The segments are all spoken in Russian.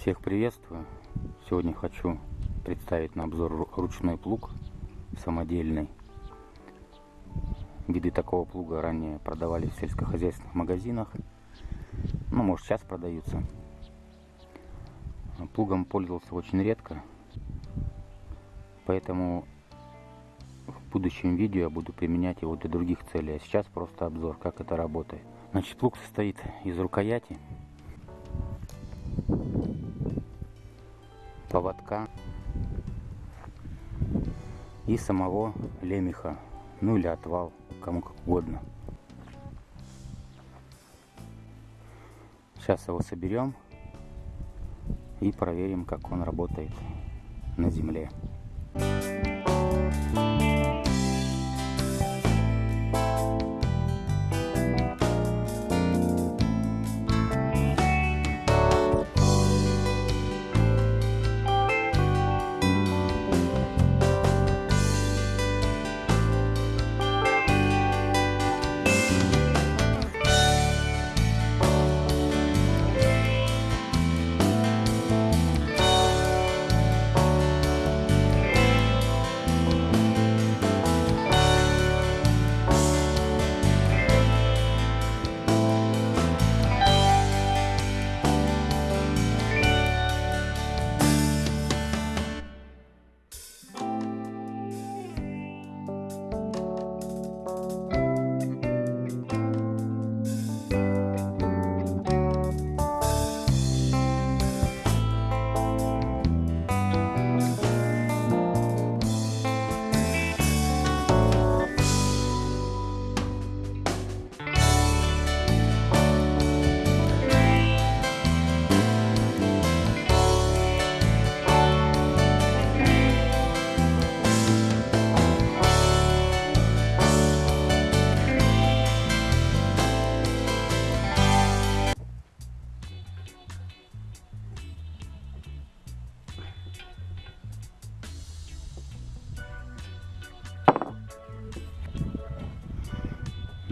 Всех приветствую! Сегодня хочу представить на обзор ручной плуг самодельный. Виды такого плуга ранее продавались в сельскохозяйственных магазинах. Ну, может сейчас продаются. Плугом пользовался очень редко. Поэтому в будущем видео я буду применять его для других целей. А сейчас просто обзор, как это работает. Значит, плуг состоит из рукояти поводка и самого лемеха, ну или отвал, кому как угодно. Сейчас его соберем и проверим, как он работает на земле.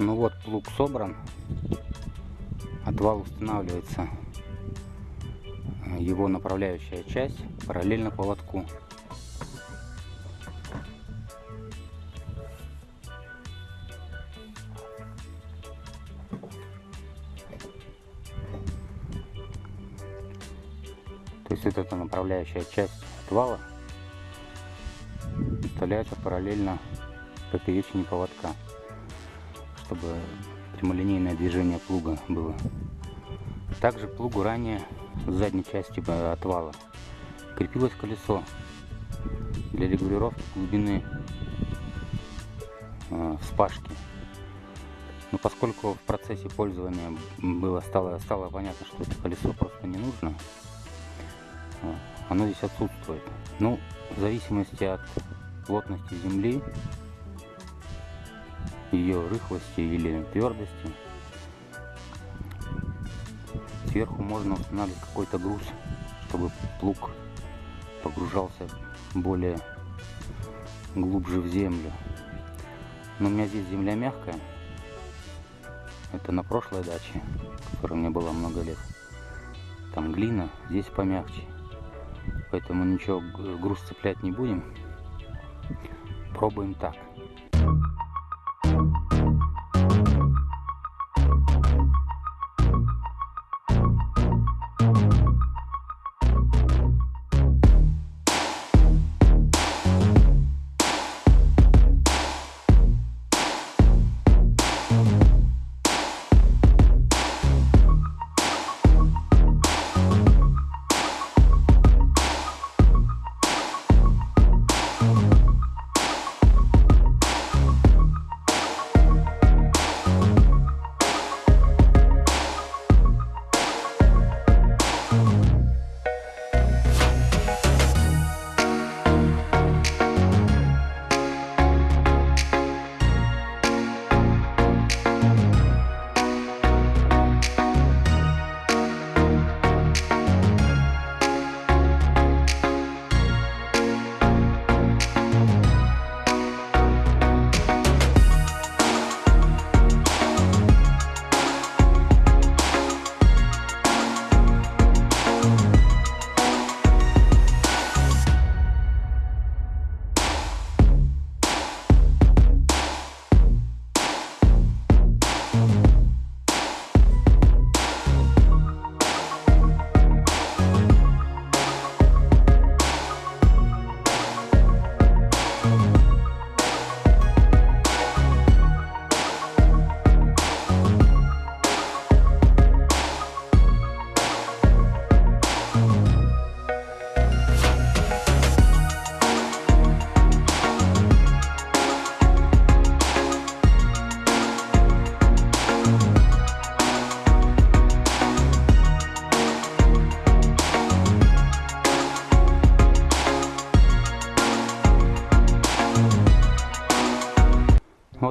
Ну вот плуг собран. Отвал устанавливается его направляющая часть параллельно поводку. То есть вот эта направляющая часть отвала вставляется параллельно поперечине поводка чтобы прямолинейное движение плуга было. Также плугу ранее с задней части отвала крепилось колесо для регулировки глубины э, вспашки. Но поскольку в процессе пользования было, стало, стало понятно, что это колесо просто не нужно, э, оно здесь отсутствует. Ну, в зависимости от плотности земли ее рыхлости или твердости. Сверху можно устанавливать какой-то груз, чтобы плуг погружался более глубже в землю. Но у меня здесь земля мягкая. Это на прошлой даче, которая мне было много лет. Там глина, здесь помягче. Поэтому ничего груз цеплять не будем. Пробуем так.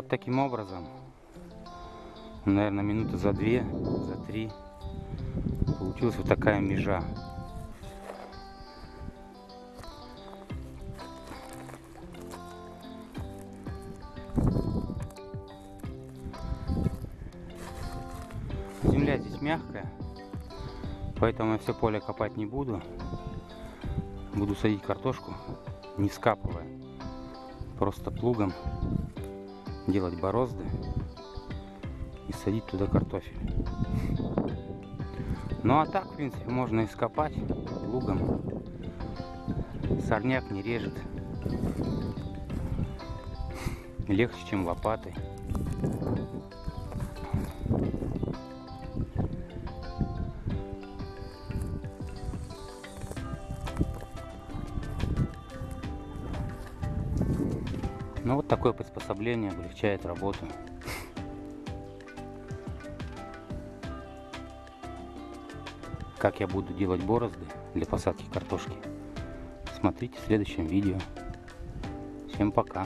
Таким образом, наверное, минуты за две, за три, получилась вот такая межа. Земля здесь мягкая, поэтому я все поле копать не буду. Буду садить картошку, не скапывая, просто плугом делать борозды и садить туда картофель. Ну а так, в принципе, можно ископать лугом. Сорняк не режет. Легче, чем лопатой. Ну вот такое приспособление облегчает работу. Как я буду делать борозды для посадки картошки, смотрите в следующем видео. Всем пока!